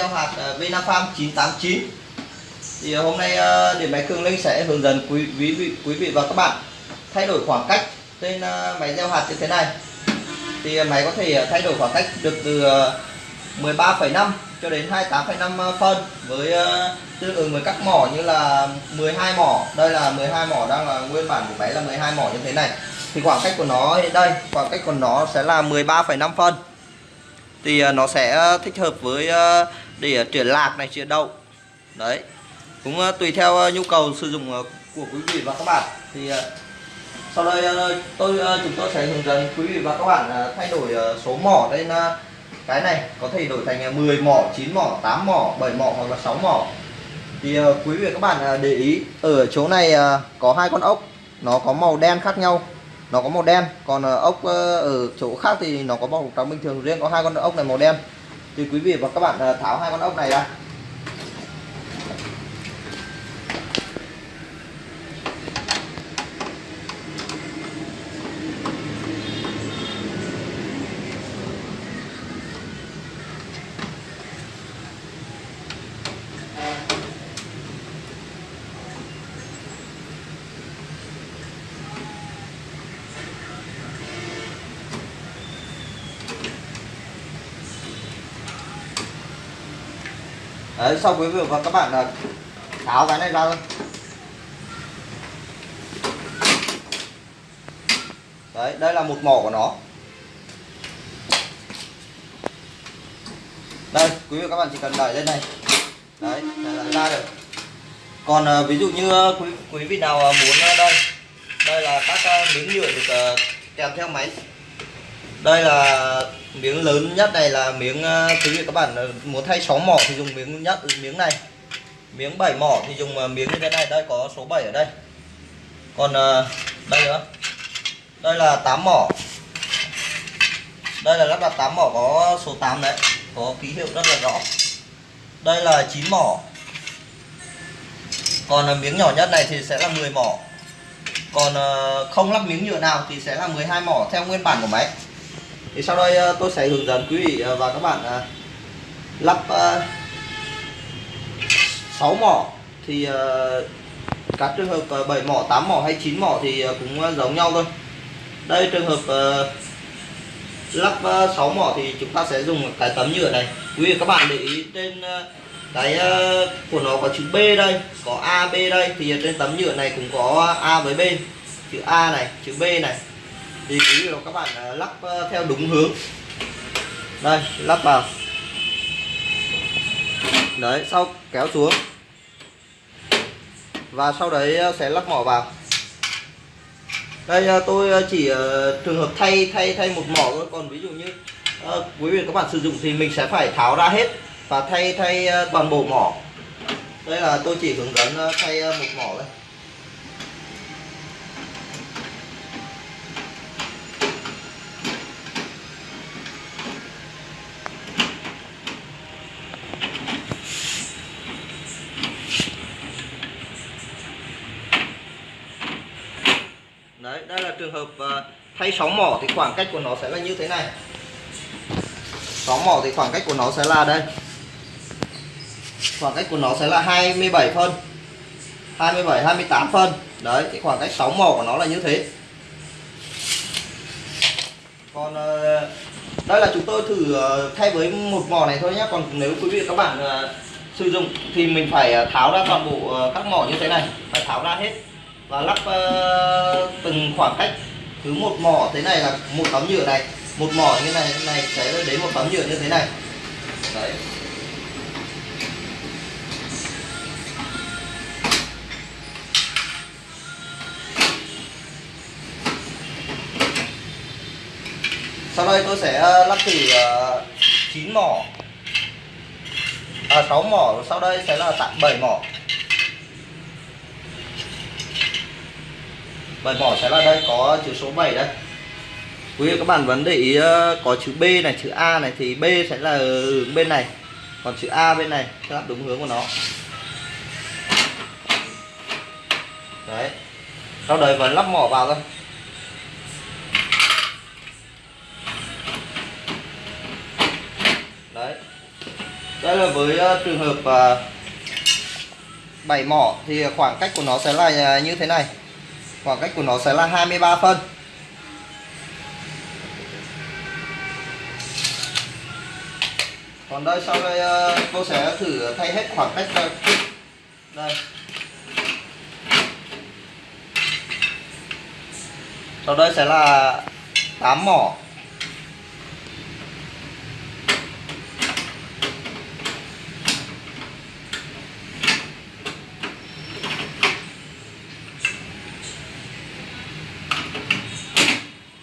gieo hạt ờ, Vinafarm 989 thì ờ, hôm nay ờ, điện máy Cường Linh sẽ hướng dẫn quý quý vị quý vị và các bạn thay đổi khoảng cách trên máy gieo hạt như thế này. Thì máy có thể thay đổi khoảng cách được từ 13,5 cho đến 28,5 phân với tương ứng với các mỏ như là 12 mỏ. Đây là 12 mỏ đang là nguyên bản của máy là 12 mỏ như thế này. Thì khoảng cách của nó đây khoảng cách của nó sẽ là 13,5 phân. Thì nó sẽ thích hợp với để chuyển lạc này chuyển đậu đấy. Cũng ờ, tùy theo ờ, nhu cầu sử dụng ờ, của quý vị và các bạn. Thì sau đây tôi chúng tôi sẽ hướng dẫn quý vị và các bạn thay đổi số mỏ lên ờ, cái này. Có thể đổi thành ờ, 10 mỏ 9 mỏ 8 mỏ 7 mỏ hoặc là 6 mỏ. Thì quý vị và các bạn để ý ở chỗ này có hai con ốc. Nó có màu đen khác nhau. Nó có màu đen còn ốc ở chỗ khác thì nó có màu trắng bình thường. Riêng có hai con ốc này màu đen thì quý vị và các bạn à, tháo hai con ốc này ra. Đấy, sau quý vị và các bạn là tháo cái này ra thôi. Đấy, đây là một mỏ của nó. Đây, quý vị và các bạn chỉ cần đẩy lên này. Đấy, là ra được. Còn à, ví dụ như à, quý, quý vị nào à, muốn à, đây Đây là các miếng nhựa được kèm theo máy. Đây là miếng lớn nhất này là miếng ờ, quý vị các bạn ờ, muốn thay 6 mỏ thì dùng miếng nhất, miếng này. Miếng 7 mỏ thì dùng ờ, miếng như thế này, đây có số 7 ở đây. Còn đây nữa. Đây là 8 mỏ. Đây là lắp đặt 8 mỏ có số 8 đấy, có ký hiệu rất là rõ. Đây là 9 mỏ. Còn miếng nhỏ nhất này thì sẽ là 10 mỏ. Còn không lắp miếng nhựa nào thì sẽ là 12 mỏ theo nguyên bản của máy thì sau đây ờ, tôi sẽ hướng dẫn quý vị ờ, và các bạn ờ, lắp 6 mỏ. Thì các trường hợp 7 mỏ 8 mỏ hay 9 mỏ thì cũng giống nhau thôi. Đây, trường hợp lắp 6 mỏ thì chúng ta sẽ dùng cái tấm nhựa này. Quý vị các bạn để ý trên cái của nó có chữ B đây, có A, B đây. Thì trên tấm nhựa này cũng có A với B. Chữ A này, chữ B này thì quý vị và các bạn à, lắp ờ, theo đúng hướng. Đây, lắp vào. Đấy, sau kéo xuống. Và sau đấy ờ, sẽ lắp mỏ vào. Đây ờ, tôi chỉ trường hợp thay thay thay một mỏ thôi. Còn ví dụ như quý vị và các bạn sử dụng thì mình sẽ phải tháo ra hết và thay thay toàn bộ mỏ. Đây là tôi chỉ hướng dẫn thay một mỏ thôi. Đấy, đây là trường hợp ờ, thay sóng mỏ thì khoảng cách của nó sẽ là như thế này. Sóng mỏ thì khoảng cách của nó sẽ là đây. Khoảng cách của nó sẽ là 27 phân. 27 28 phân. Đấy, cái khoảng cách sóng mỏ của nó là như thế. Còn ờ, đây là chúng tôi thử ờ, thay với một mỏ này thôi nhé còn nếu quý vị các bạn sử dụng thì mình phải tháo ra toàn bộ các mỏ như thế này. Phải tháo ra hết và lắp uh, từng khoảng cách cứ một mỏ thế này là một tấm nhựa này. Một mỏ như thế này thế này sẽ đến một tấm nhựa như thế này. Đấy. Sau đây tôi sẽ ờ, lắp thử ờ, chín 9 mỏ. À 6 mỏ. Sau đây sẽ là tặng 7 mỏ. Bài vỏ sẽ là đây, có chữ số 7 đây. Quý vị các bạn vẫn để ý ờ, có chữ B này, chữ A này, thì B sẽ là hướng bên này. Còn chữ A bên này sẽ là đúng hướng của nó. Đấy. Sau đấy vẫn lắp mỏ vào thôi. Đấy. Đây là với ờ, trường hợp ờ, bảy mỏ thì khoảng cách của nó sẽ là như thế này khoảng cách của nó sẽ là 23 phân. Còn đây, sau đây ờ, cô sẽ thử thay hết khoảng cách ờ, đây đây. Sau đây sẽ là 8 mỏ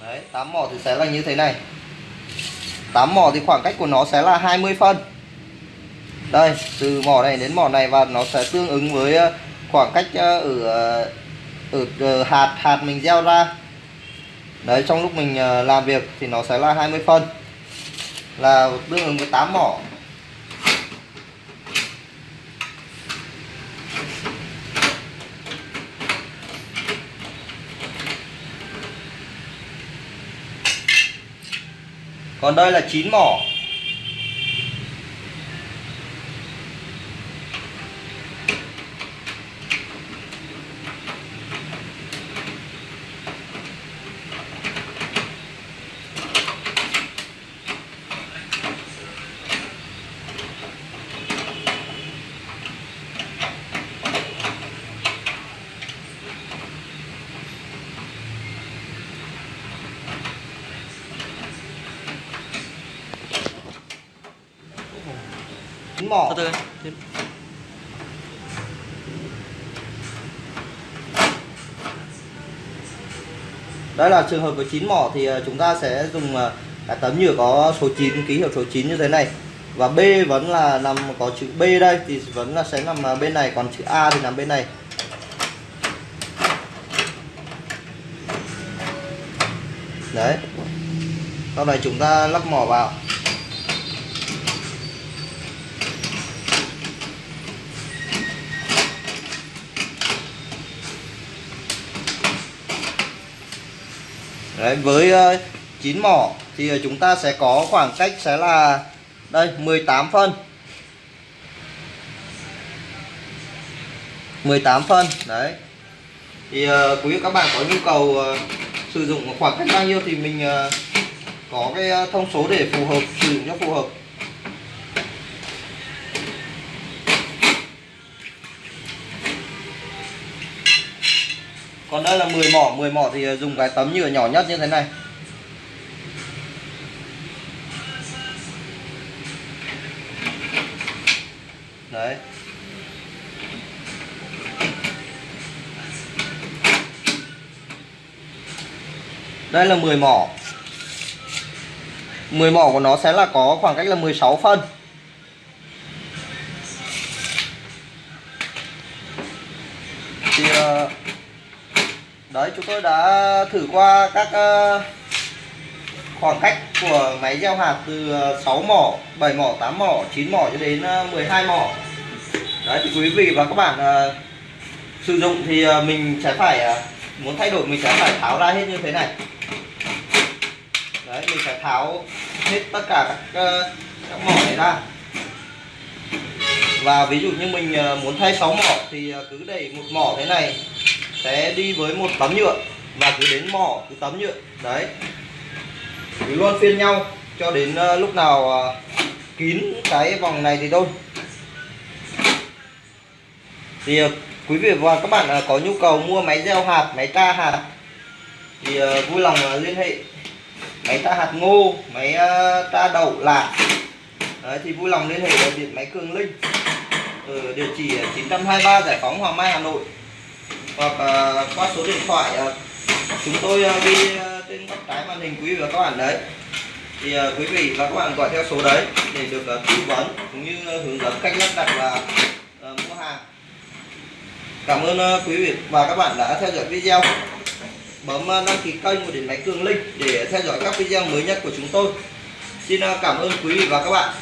Đấy, 8 mỏ thì sẽ là như thế này. 8 mỏ thì khoảng cách của nó sẽ là 20 phân. Đây, từ mỏ này đến mỏ này và nó sẽ tương ứng với ờ, khoảng cách ờ, ở, ờ, ở hạt hạt mình gieo ra. Đấy, trong lúc mình làm việc thì nó sẽ là 20 phân. Là tương ứng với 8 mỏ. Còn đây là chín mỏ. Chín mỏ. Từ từ đây là trường hợp với chín mỏ thì ờ, chúng ta sẽ dùng ờ, cái tấm nhựa có số 9 ký hiệu số 9 như thế này. Và B vẫn là nằm có chữ B đây thì vẫn là sẽ nằm ờ, bên này. Còn chữ A thì nằm bên này. Đấy. Sau này chúng ta lắp mỏ vào Đấy, với ờ, uh, 9 mỏ thì ờ, chúng ta sẽ có khoảng cách sẽ là đây 18 phân. 18 phân đấy. Thì uh, quý vị các bạn có nhu cầu uh, sử dụng khoảng cách bao nhiêu thì mình uh, có cái thông số để phù hợp sử dụng cho phù hợp. Còn đây là 10 mỏ 10 mỏ thì dùng cái tấm nhựa nhỏ nhất như thế này. Đấy. Đây là 10 mỏ. 10 mỏ của nó sẽ là có khoảng cách là 16 phân. Thì uh, đấy chúng tôi đã thử qua các ờ, khoảng cách của máy gieo hạt từ ờ, 6 mỏ 7 mỏ 8 mỏ 9 mỏ cho đến ờ, 12 mỏ. Đấy thì quý vị và các bạn sử dụng thì mình sẽ phải muốn thay đổi mình sẽ phải tháo ra hết như thế này. Đấy mình sẽ tháo hết tất cả các, các mỏ này ra. Và ví dụ như mình muốn thay 6 mỏ thì cứ đẩy một mỏ thế này sẽ đi với một tấm nhựa và cứ đến mỏ cứ tấm nhựa đấy. Cứ luôn phiên nhau cho đến ờ, lúc nào ờ, kín cái vòng này thì thôi. Thì ờ, quý vị và các bạn có nhu cầu mua máy gieo hạt máy tra hạt thì vui lòng liên hệ. Máy tra hạt ngô máy ta tra đậu lạc Đấy, thì vui lòng liên hệ điện máy Cường Linh ở địa chỉ 923 Giải phóng Hoàng Mai Hà Nội hoặc ờ, qua số điện thoại ờ, chúng tôi ờ, ghi trên góc trái màn hình quý vị và các bạn đấy. Thì quý vị và các bạn gọi theo số đấy để được tư vấn cũng như hướng dẫn cách lắp đặt và mua hàng. Cảm ơn quý vị và các bạn đã theo dõi video. Bấm đăng ký kênh của điện máy cường linh để theo dõi các video mới nhất của chúng tôi. Xin cảm ơn quý vị và các bạn.